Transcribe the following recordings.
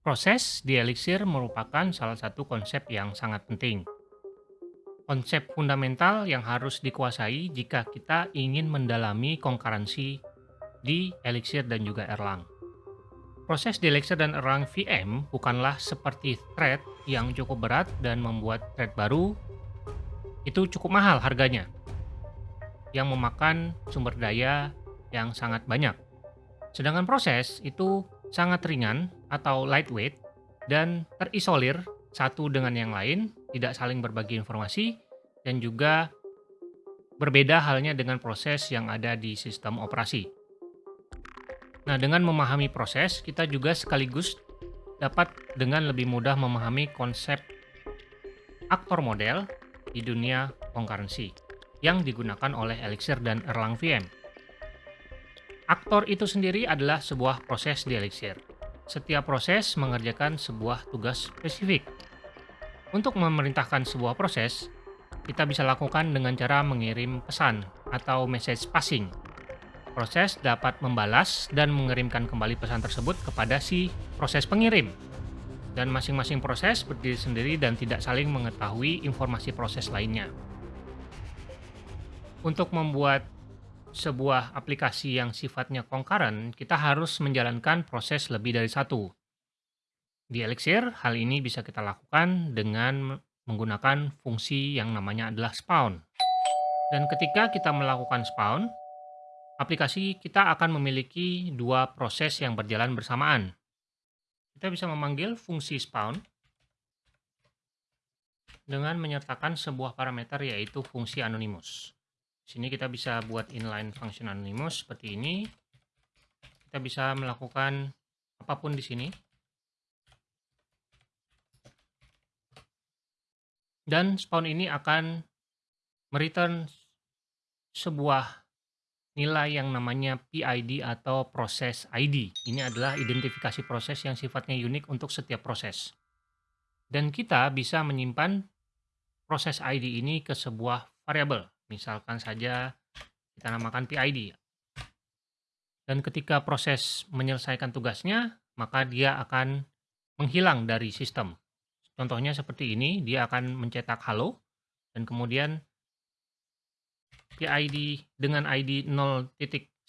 Proses di Elixir merupakan salah satu konsep yang sangat penting. Konsep fundamental yang harus dikuasai jika kita ingin mendalami konkurensi di Elixir dan juga Erlang. Proses di Elixir dan Erlang VM bukanlah seperti thread yang cukup berat dan membuat thread baru itu cukup mahal harganya, yang memakan sumber daya yang sangat banyak. Sedangkan proses itu sangat ringan atau lightweight dan terisolir satu dengan yang lain, tidak saling berbagi informasi, dan juga berbeda halnya dengan proses yang ada di sistem operasi. Nah, dengan memahami proses, kita juga sekaligus dapat dengan lebih mudah memahami konsep aktor model di dunia concurrency yang digunakan oleh Elixir dan Erlang VM. Aktor itu sendiri adalah sebuah proses di Elixir. Setiap proses mengerjakan sebuah tugas spesifik. Untuk memerintahkan sebuah proses, kita bisa lakukan dengan cara mengirim pesan atau message passing. Proses dapat membalas dan mengirimkan kembali pesan tersebut kepada si proses pengirim. Dan masing-masing proses berdiri sendiri dan tidak saling mengetahui informasi proses lainnya. Untuk membuat sebuah aplikasi yang sifatnya concurrent, kita harus menjalankan proses lebih dari satu. Di Elixir, hal ini bisa kita lakukan dengan menggunakan fungsi yang namanya adalah spawn. Dan ketika kita melakukan spawn, aplikasi kita akan memiliki dua proses yang berjalan bersamaan. Kita bisa memanggil fungsi spawn dengan menyertakan sebuah parameter yaitu fungsi anonymous sini kita bisa buat inline function anonymous seperti ini kita bisa melakukan apa pun di sini dan spawn ini akan mereturn sebuah nilai yang namanya PID atau proses ID. Ini adalah identifikasi proses yang sifatnya unik untuk setiap proses. Dan kita bisa menyimpan proses ID ini ke sebuah variabel. Misalkan saja kita namakan PID. Dan ketika proses menyelesaikan tugasnya, maka dia akan menghilang dari sistem. Contohnya seperti ini, dia akan mencetak halo, dan kemudian PID dengan ID 0.110.0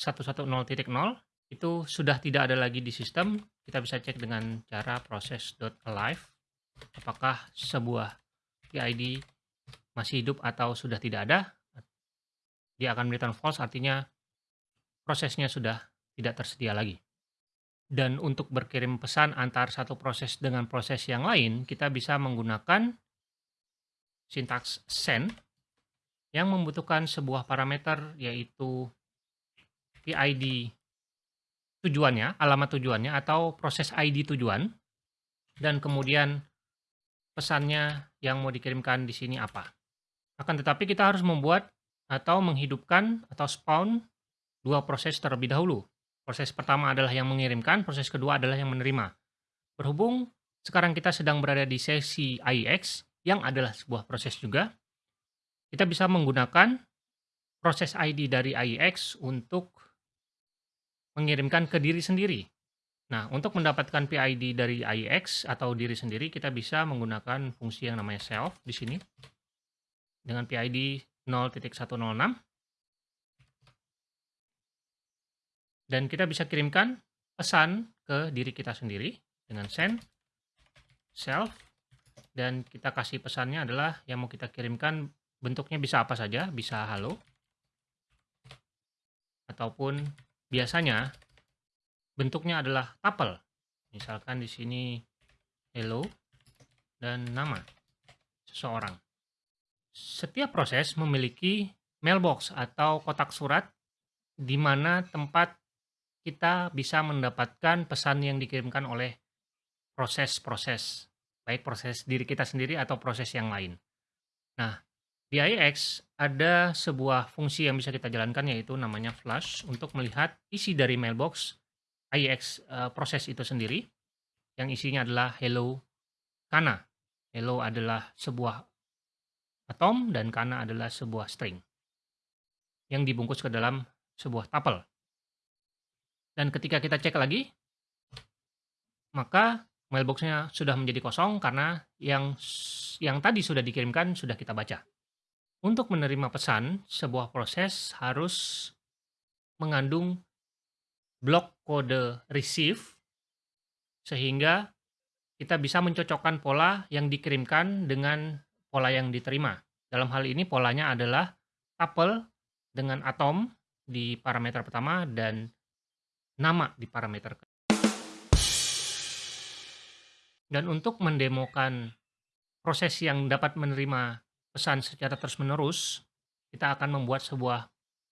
itu sudah tidak ada lagi di sistem. Kita bisa cek dengan cara proses.alive apakah sebuah PID masih hidup atau sudah tidak ada dia akan return false artinya prosesnya sudah tidak tersedia lagi. Dan untuk berkirim pesan antar satu proses dengan proses yang lain, kita bisa menggunakan sintaks send yang membutuhkan sebuah parameter yaitu PID tujuannya, alamat tujuannya atau proses ID tujuan dan kemudian pesannya yang mau dikirimkan di sini apa. Akan tetapi kita harus membuat atau menghidupkan atau spawn dua proses terlebih dahulu. Proses pertama adalah yang mengirimkan, proses kedua adalah yang menerima. Berhubung sekarang kita sedang berada di sesi IEX, yang adalah sebuah proses juga, kita bisa menggunakan proses ID dari IEX untuk mengirimkan ke diri sendiri. Nah, untuk mendapatkan PID dari IEX atau diri sendiri, kita bisa menggunakan fungsi yang namanya self di sini. Dengan PID 0.106 dan kita bisa kirimkan pesan ke diri kita sendiri dengan send self dan kita kasih pesannya adalah yang mau kita kirimkan bentuknya bisa apa saja, bisa halo ataupun biasanya bentuknya adalah tuple. Misalkan di sini hello dan nama seseorang. Setiap proses memiliki mailbox atau kotak surat di mana tempat kita bisa mendapatkan pesan yang dikirimkan oleh proses-proses, baik proses diri kita sendiri atau proses yang lain. Nah, di IX ada sebuah fungsi yang bisa kita jalankan yaitu namanya flash untuk melihat isi dari mailbox IX uh, eh, proses itu sendiri yang isinya adalah hello kana. Hello adalah sebuah atom dan kana adalah sebuah string yang dibungkus ke dalam sebuah tuple. Dan ketika kita cek lagi, maka mailbox-nya sudah menjadi kosong karena yang yang tadi sudah dikirimkan sudah kita baca. Untuk menerima pesan, sebuah proses harus mengandung blok kode receive sehingga kita bisa mencocokkan pola yang dikirimkan dengan pola yang diterima. Dalam hal ini polanya adalah tuple dengan atom di parameter pertama dan nama di parameter kedua. Dan untuk mendemokan proses yang dapat menerima pesan secara terus-menerus, kita akan membuat sebuah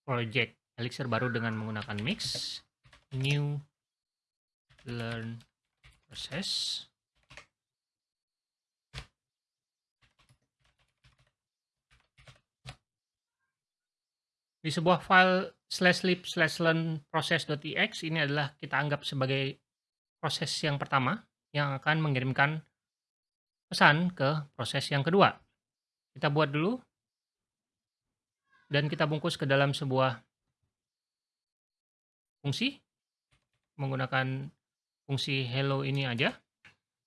project Elixir baru dengan menggunakan mix, new, learn, process. Di sebuah file slash lib slash learn process.tx ini adalah kita anggap sebagai proses yang pertama yang akan mengirimkan pesan ke proses yang kedua. Kita buat dulu dan kita bungkus ke dalam sebuah fungsi menggunakan fungsi hello ini aja.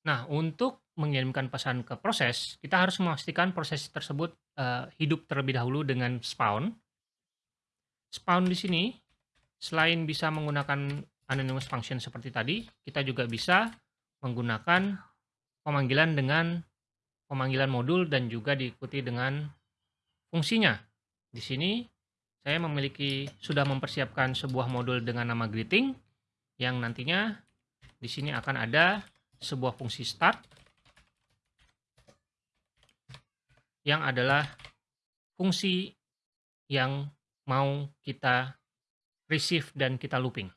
Nah, untuk mengirimkan pesan ke proses, kita harus memastikan proses tersebut uh, hidup terlebih dahulu dengan spawn. Spawn di sini, selain bisa menggunakan anonymous function seperti tadi, kita juga bisa menggunakan pemanggilan dengan pemanggilan modul dan juga diikuti dengan fungsinya. Di sini saya memiliki sudah mempersiapkan sebuah modul dengan nama greeting yang nantinya di sini akan ada sebuah fungsi start yang adalah fungsi yang mau kita receive dan kita looping.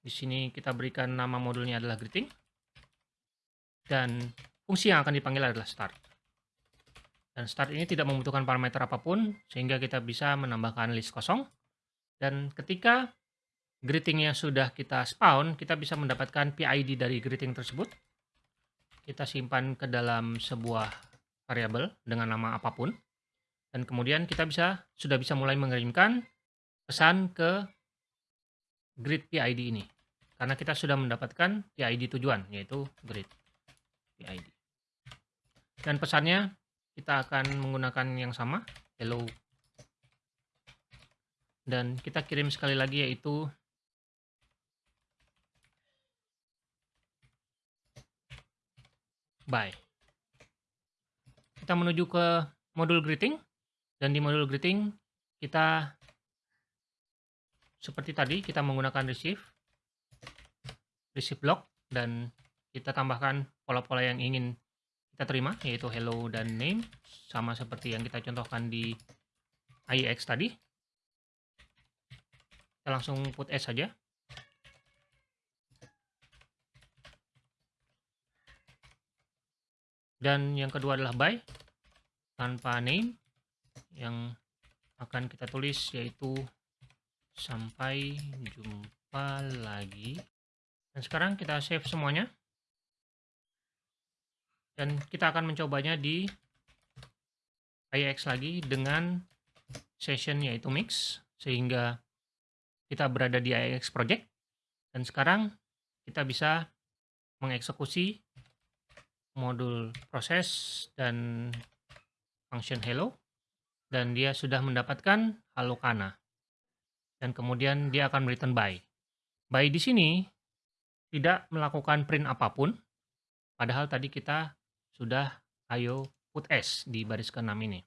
Di sini kita berikan nama modulnya adalah greeting dan fungsi yang akan dipanggil adalah start. Dan start ini tidak membutuhkan parameter apa pun, sehingga kita bisa menambahkan list kosong. Dan ketika greetingnya sudah kita spawn, kita bisa mendapatkan PID dari greeting tersebut. Kita simpan ke dalam sebuah variabel dengan nama apa pun. Dan kemudian kita bisa sudah bisa mulai mengirimkan pesan ke grid PID ini. Karena kita sudah mendapatkan PID tujuan, yaitu grid. PID. Dan pesannya kita akan menggunakan yang sama, hello. Dan kita kirim sekali lagi yaitu bye. Kita menuju ke modul greeting dan di modul greeting kita seperti tadi kita menggunakan receive receive block dan kita tambahkan pola-pola yang ingin kita terima yaitu hello dan name sama seperti yang kita contohkan di IEX tadi. Kita langsung put s saja. Dan yang kedua adalah by tanpa name yang akan kita tulis yaitu sampai jumpa lagi. Dan sekarang kita save semuanya. Dan kita akan mencobanya di IX lagi dengan session yaitu mix sehingga kita berada di IX project. Dan sekarang kita bisa mengeksekusi modul proses dan function hello dan dia sudah mendapatkan halo kana dan kemudian dia akan return by by di sini tidak melakukan print apa pun padahal tadi kita sudah ayo put S di baris ke-6 ini.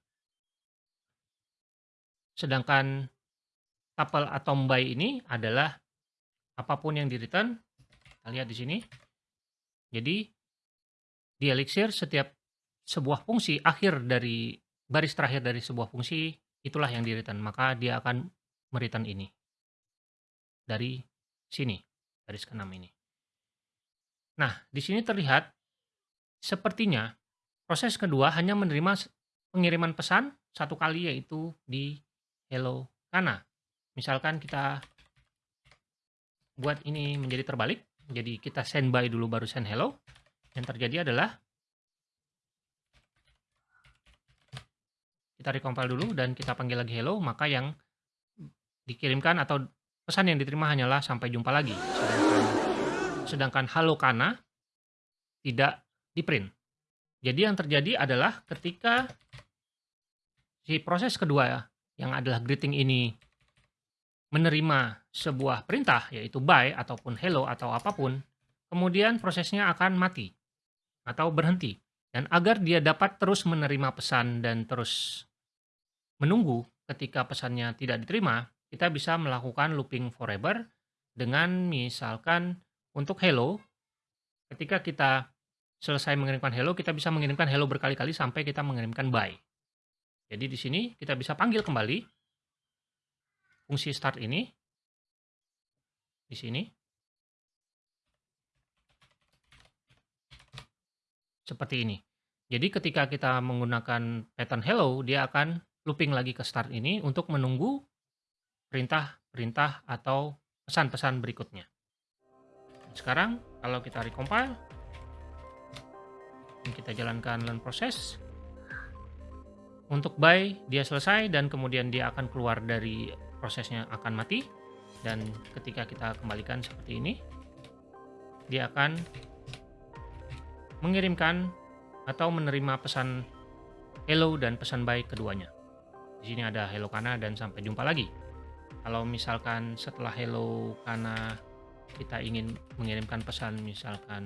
Sedangkan tuple atau by ini adalah apa pun yang di return, kita lihat di sini. Jadi di Elixir setiap sebuah fungsi akhir dari baris terakhir dari sebuah fungsi itulah yang di return, maka dia akan mereturn ini. Dari sini, baris ke-6 ini. Nah, di sini terlihat Sepertinya proses kedua hanya menerima pengiriman pesan satu kali yaitu di hello kana. Misalkan kita buat ini menjadi terbalik, jadi kita send by dulu baru send hello. Yang terjadi adalah kita recompile dulu dan kita panggil lagi hello, maka yang dikirimkan atau pesan yang diterima hanyalah sampai jumpa lagi. Sedangkan, sedangkan halo kana tidak di-print. Jadi yang terjadi adalah ketika si proses kedua yang adalah greeting ini menerima sebuah perintah yaitu buy ataupun hello atau apa pun, kemudian prosesnya akan mati atau berhenti. Dan agar dia dapat terus menerima pesan dan terus menunggu ketika pesannya tidak diterima, kita bisa melakukan looping forever dengan misalkan untuk hello, ketika kita selesai mengirimkan hello, kita bisa mengirimkan hello berkali-kali sampai kita mengirimkan buy. Jadi di sini kita bisa panggil kembali fungsi start ini di sini seperti ini. Jadi ketika kita menggunakan pattern hello, dia akan looping lagi ke start ini untuk menunggu perintah-perintah atau pesan-pesan berikutnya. Sekarang kalau kita recompile, kita jalankan learn process. Untuk buy dia selesai dan kemudian dia akan keluar dari prosesnya akan mati dan ketika kita kembalikan seperti ini dia akan mengirimkan atau menerima pesan hello dan pesan bye keduanya. Di sini ada hello Kana dan sampai jumpa lagi. Kalau misalkan setelah hello Kana kita ingin mengirimkan pesan misalkan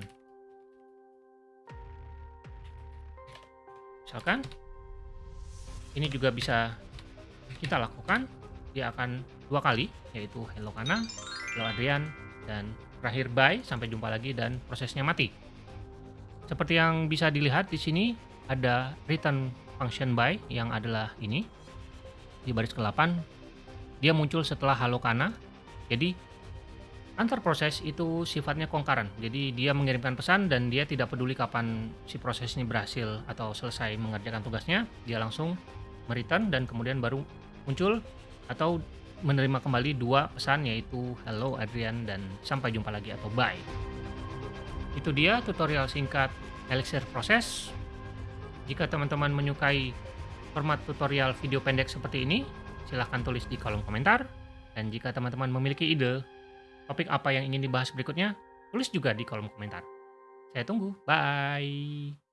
misalkan ini juga bisa kita lakukan dia akan dua kali yaitu hello Kana, hello Adrian dan terakhir bye sampai jumpa lagi dan prosesnya mati. Seperti yang bisa dilihat di sini ada return function by yang adalah ini di baris ke-8 dia muncul setelah halo kana. Jadi antar proses itu sifatnya kongkaran. Jadi dia mengirimkan pesan dan dia tidak peduli kapan si proses ini berhasil atau selesai mengerjakan tugasnya, dia langsung mereturn dan kemudian baru muncul atau menerima kembali dua pesan yaitu hello Adrian dan sampai jumpa lagi atau bye. Itu dia tutorial singkat Elixir Proses. Jika teman-teman menyukai format tutorial video pendek seperti ini, silahkan tulis di kolom komentar. Dan jika teman-teman memiliki ide topik apa yang ingin dibahas berikutnya, tulis juga di kolom komentar. Saya tunggu. Bye.